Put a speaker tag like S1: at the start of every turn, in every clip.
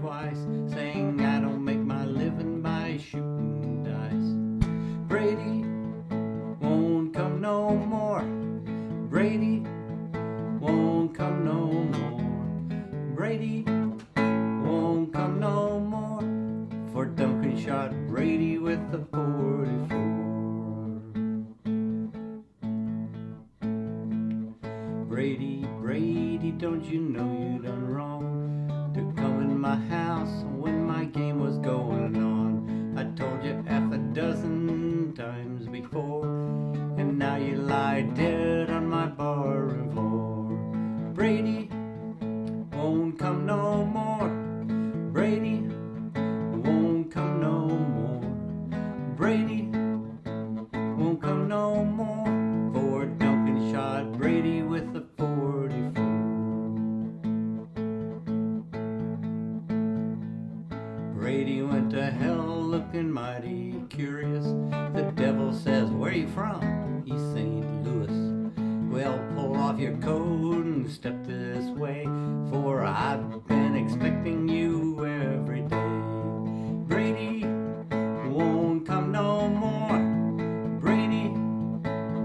S1: twice, saying I don't make my living by shooting dice. Brady won't come no more. Brady won't come no more. Brady won't come no more. For Duncan shot Brady with the 44. Brady, Brady, don't you know you done wrong to come in my house when my game was going on? I told you half a dozen times before, and now you lie dead on my barroom floor. Brady won't come no more. Brady won't come no more. Brady won't come no more. Brady went to hell looking mighty curious. The devil says, Where you from? East St. Louis. Well, pull off your coat and step this way, for I've been expecting you every day. Brady won't come no more. Brady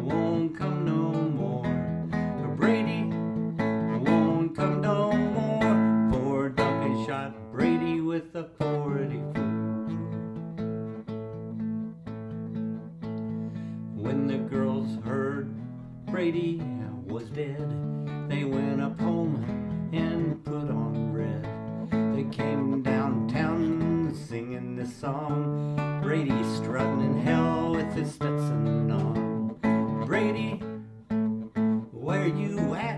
S1: won't come no more. Brady won't come no more. For Duncan shot Brady with a When the girls heard Brady was dead, they went up home and put on red. They came downtown singing this song. Brady strutting in hell with his Stetson on. Brady, where you at?